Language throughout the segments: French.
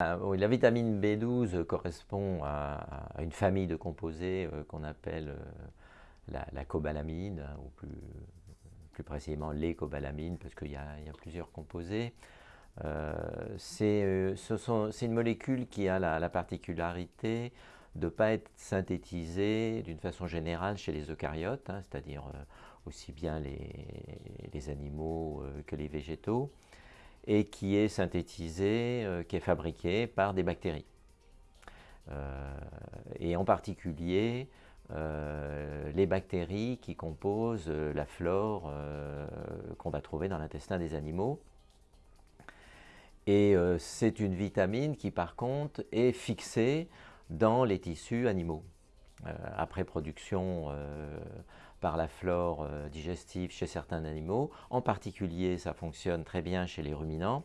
Euh, la vitamine B12 correspond à, une famille de composés euh, qu'on appelle euh, la, cobalamine, ou plus, précisément les cobalamines, parce qu'il y, a plusieurs composés. c'est une molécule qui a la, particularité de ne pas être synthétisée d'une façon générale chez les eucaryotes, hein, c'est-à-dire aussi bien les animaux que les végétaux et qui est synthétisé, euh, qui est fabriqué par des bactéries. Euh, et en particulier, euh, les bactéries qui composent la flore qu'on va trouver dans l'intestin des animaux. Et c'est une vitamine qui, par contre, est fixée dans les tissus animaux. après production par la flore euh, digestive chez certains animaux. En particulier, ça fonctionne très bien chez les ruminants.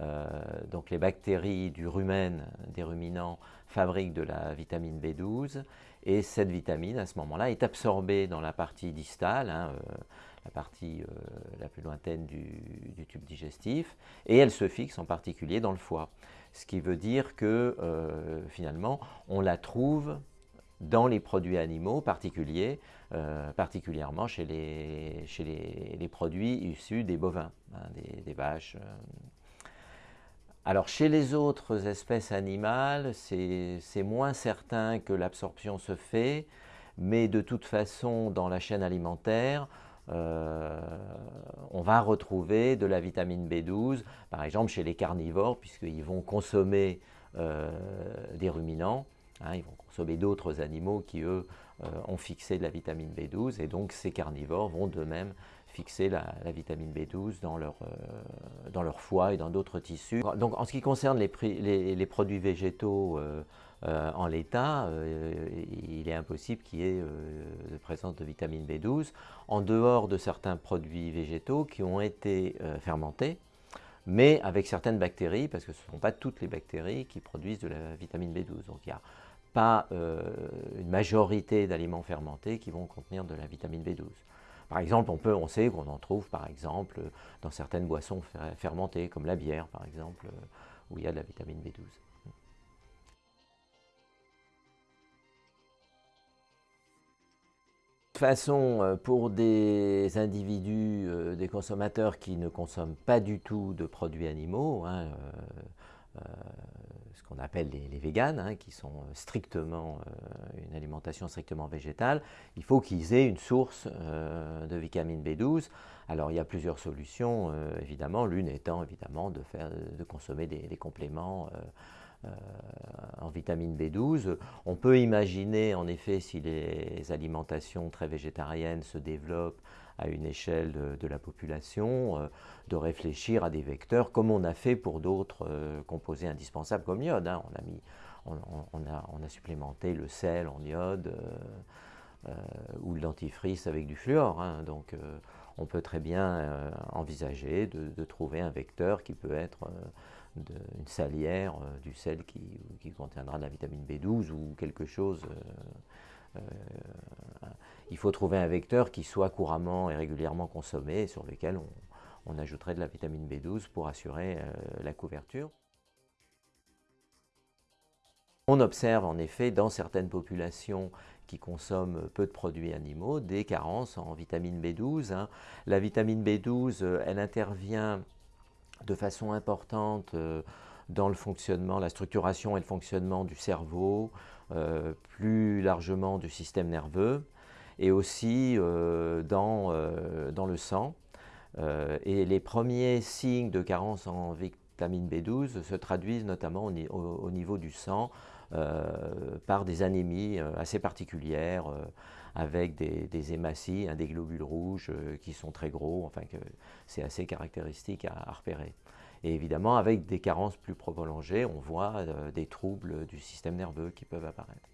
Euh, donc les bactéries du rumen, des ruminants, fabriquent de la vitamine B12 et cette vitamine, à ce moment-là, est absorbée dans la partie distale, hein, euh, la partie la plus lointaine du, tube digestif, et elle se fixe en particulier dans le foie. Ce qui veut dire que finalement, on la trouve dans les produits animaux particuliers, euh, particulièrement chez les, chez les, produits issus des bovins, hein, des, vaches. Euh. Alors chez les autres espèces animales, c'est moins certain que l'absorption se fait, mais de toute façon, dans la chaîne alimentaire, euh, on va retrouver de la vitamine B12, par exemple chez les carnivores, puisqu'ils vont consommer des ruminants, Hein, ils vont consommer d'autres animaux qui, eux, euh, ont fixé de la vitamine B12 et donc ces carnivores vont d'eux-mêmes fixer la, vitamine B12 dans leur, euh, dans leur foie et dans d'autres tissus. Donc en ce qui concerne les, produits végétaux euh, en l'état, il est impossible qu'il y ait de présence de vitamine B12 en dehors de certains produits végétaux qui ont été fermentés mais avec certaines bactéries, parce que ce ne sont pas toutes les bactéries qui produisent de la vitamine B12. Donc il n'y a pas euh, une majorité d'aliments fermentés qui vont contenir de la vitamine B12. Par exemple, on, peut, on sait qu'on en trouve par exemple dans certaines boissons fermentées, comme la bière par exemple, où il y a de la vitamine B12. De toute façon, euh, pour des individus, euh, des consommateurs qui ne consomment pas du tout de produits animaux, hein, euh, ce qu'on appelle les, véganes, hein, qui sont strictement une alimentation strictement végétale, il faut qu'ils aient une source de vitamine B12. Alors il y a plusieurs solutions, évidemment, l'une étant évidemment de, faire, de consommer des, compléments euh, en vitamine B12. On peut imaginer, en effet, si les alimentations très végétariennes se développent à une échelle de, la population, euh, de réfléchir à des vecteurs comme on a fait pour d'autres euh, composés indispensables comme l'iode. Hein. On, on, a, supplémenté le sel en iode ou le dentifrice avec du fluor. Hein. Donc on peut très bien envisager de, trouver un vecteur qui peut être une salière, euh, du sel qui, contiendra de la vitamine B12 ou quelque chose. Euh, euh, il faut trouver un vecteur qui soit couramment et régulièrement consommé sur lequel on, ajouterait de la vitamine B12 pour assurer la couverture. On observe en effet dans certaines populations qui consomment peu de produits animaux des carences en vitamine B12. Hein. La vitamine B12, elle intervient de façon importante euh, dans le fonctionnement, la structuration et le fonctionnement du cerveau, euh, plus largement du système nerveux, et aussi euh, dans, dans, le sang. et les premiers signes de carence en vitamine B12 se traduisent notamment au, niveau du sang par des anémies assez particulières, avec des, hématies, hein, des globules rouges euh, qui sont très gros, enfin c'est assez caractéristique à, repérer. Et évidemment, avec des carences plus prolongées, on voit euh, des troubles du système nerveux qui peuvent apparaître.